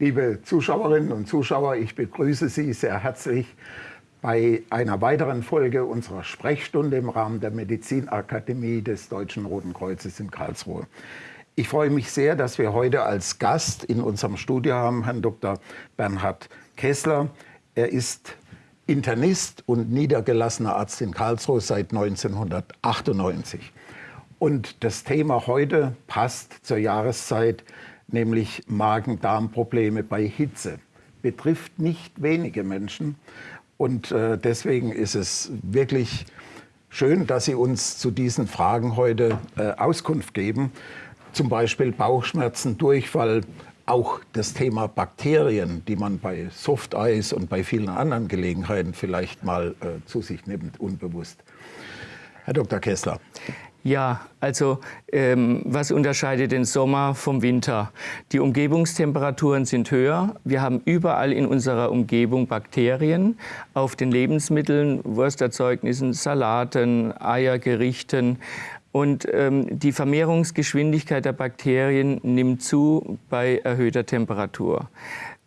Liebe Zuschauerinnen und Zuschauer, ich begrüße Sie sehr herzlich bei einer weiteren Folge unserer Sprechstunde im Rahmen der Medizinakademie des Deutschen Roten Kreuzes in Karlsruhe. Ich freue mich sehr, dass wir heute als Gast in unserem Studio haben Herrn Dr. Bernhard Kessler. Er ist Internist und niedergelassener Arzt in Karlsruhe seit 1998. Und das Thema heute passt zur Jahreszeit, nämlich Magen-Darm-Probleme bei Hitze. Betrifft nicht wenige Menschen. Und äh, deswegen ist es wirklich schön, dass Sie uns zu diesen Fragen heute äh, Auskunft geben. Zum Beispiel Bauchschmerzen, Durchfall, auch das Thema Bakterien, die man bei Softeis und bei vielen anderen Gelegenheiten vielleicht mal äh, zu sich nimmt, unbewusst. Herr Dr. Kessler. Ja, also ähm, was unterscheidet den Sommer vom Winter? Die Umgebungstemperaturen sind höher. Wir haben überall in unserer Umgebung Bakterien auf den Lebensmitteln, Wursterzeugnissen, Salaten, Eiergerichten. Und ähm, die Vermehrungsgeschwindigkeit der Bakterien nimmt zu bei erhöhter Temperatur.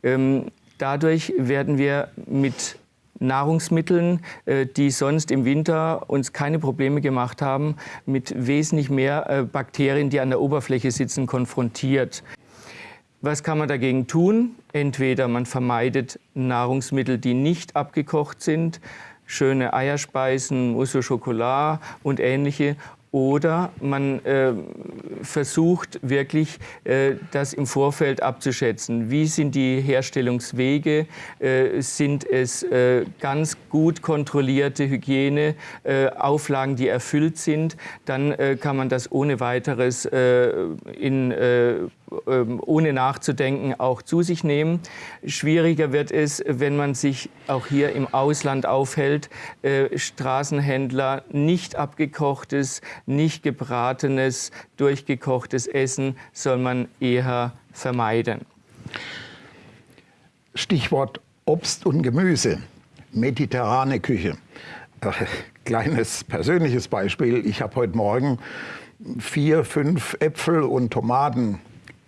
Ähm, dadurch werden wir mit Nahrungsmitteln, äh, die sonst im Winter uns keine Probleme gemacht haben, mit wesentlich mehr äh, Bakterien, die an der Oberfläche sitzen, konfrontiert. Was kann man dagegen tun? Entweder man vermeidet Nahrungsmittel, die nicht abgekocht sind, schöne Eierspeisen, Mousse au Chocolat und ähnliche, oder man äh, versucht wirklich, äh, das im Vorfeld abzuschätzen. Wie sind die Herstellungswege? Äh, sind es äh, ganz gut kontrollierte Hygieneauflagen, die erfüllt sind? Dann äh, kann man das ohne weiteres äh, in ähm, ohne nachzudenken auch zu sich nehmen. Schwieriger wird es, wenn man sich auch hier im Ausland aufhält. Äh, Straßenhändler nicht abgekochtes, nicht gebratenes, durchgekochtes Essen soll man eher vermeiden. Stichwort Obst und Gemüse, mediterrane Küche. Äh, kleines persönliches Beispiel. Ich habe heute Morgen vier, fünf Äpfel und Tomaten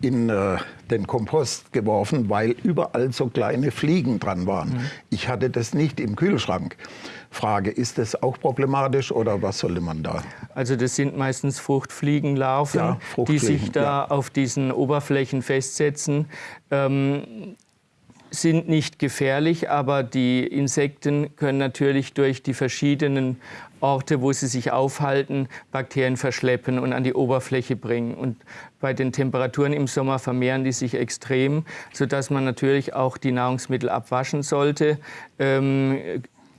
in äh, den Kompost geworfen, weil überall so kleine Fliegen dran waren. Mhm. Ich hatte das nicht im Kühlschrank. Frage, ist das auch problematisch oder was sollte man da? Also das sind meistens Fruchtfliegenlarven, ja, Fruchtfliegen, die sich da ja. auf diesen Oberflächen festsetzen. Ähm, sind nicht gefährlich, aber die Insekten können natürlich durch die verschiedenen Orte, wo sie sich aufhalten, Bakterien verschleppen und an die Oberfläche bringen. Und bei den Temperaturen im Sommer vermehren die sich extrem, sodass man natürlich auch die Nahrungsmittel abwaschen sollte. Ähm,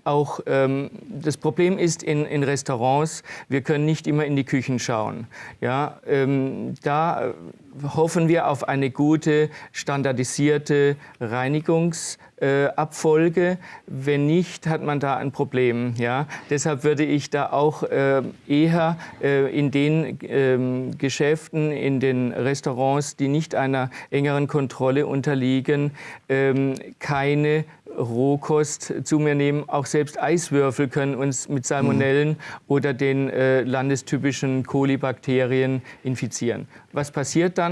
auch ähm, das Problem ist in, in, Restaurants, wir können nicht immer in die Küchen schauen. Ja, ähm, da hoffen wir auf eine gute, standardisierte Reinigungsabfolge. Äh, Wenn nicht, hat man da ein Problem. Ja? Deshalb würde ich da auch äh, eher äh, in den ähm, Geschäften, in den Restaurants, die nicht einer engeren Kontrolle unterliegen, ähm, keine Rohkost zu mir nehmen. Auch selbst Eiswürfel können uns mit Salmonellen mhm. oder den äh, landestypischen Kolibakterien infizieren. Was passiert dann?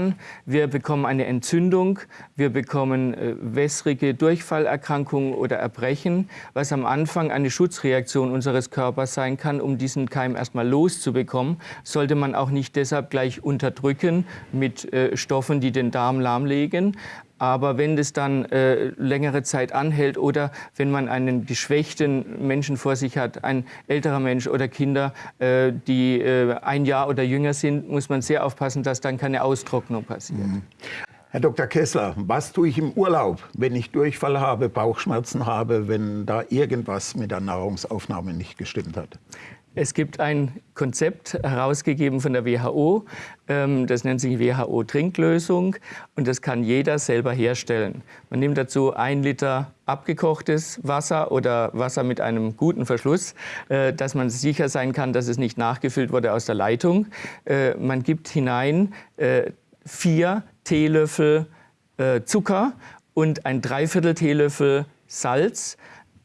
Wir bekommen eine Entzündung, wir bekommen äh, wässrige Durchfallerkrankungen oder Erbrechen, was am Anfang eine Schutzreaktion unseres Körpers sein kann, um diesen Keim erstmal loszubekommen, sollte man auch nicht deshalb gleich unterdrücken mit äh, Stoffen, die den Darm lahmlegen. Aber wenn das dann äh, längere Zeit anhält oder wenn man einen geschwächten Menschen vor sich hat, ein älterer Mensch oder Kinder, äh, die äh, ein Jahr oder jünger sind, muss man sehr aufpassen, dass dann keine Austrocknung passiert. Mhm. Herr Dr. Kessler, was tue ich im Urlaub, wenn ich Durchfall habe, Bauchschmerzen habe, wenn da irgendwas mit der Nahrungsaufnahme nicht gestimmt hat? Es gibt ein Konzept herausgegeben von der WHO, ähm, das nennt sich WHO-Trinklösung und das kann jeder selber herstellen. Man nimmt dazu ein Liter abgekochtes Wasser oder Wasser mit einem guten Verschluss, äh, dass man sicher sein kann, dass es nicht nachgefüllt wurde aus der Leitung. Äh, man gibt hinein äh, vier Teelöffel Zucker und ein Dreiviertel Teelöffel Salz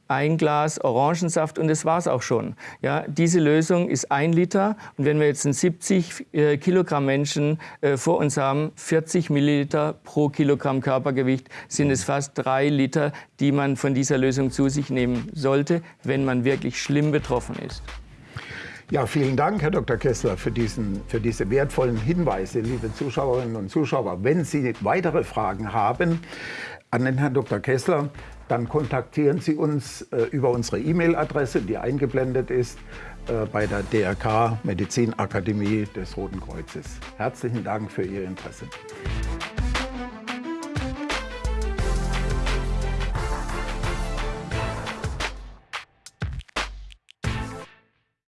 ein Glas Orangensaft und das war es auch schon. Ja, diese Lösung ist ein Liter und wenn wir jetzt einen 70 äh, Kilogramm Menschen äh, vor uns haben, 40 Milliliter pro Kilogramm Körpergewicht, sind es fast drei Liter, die man von dieser Lösung zu sich nehmen sollte, wenn man wirklich schlimm betroffen ist. Ja, vielen Dank, Herr Dr. Kessler, für, diesen, für diese wertvollen Hinweise, liebe Zuschauerinnen und Zuschauer. Wenn Sie weitere Fragen haben an den Herrn Dr. Kessler, dann kontaktieren Sie uns äh, über unsere E-Mail-Adresse, die eingeblendet ist, äh, bei der DRK Medizinakademie des Roten Kreuzes. Herzlichen Dank für Ihr Interesse.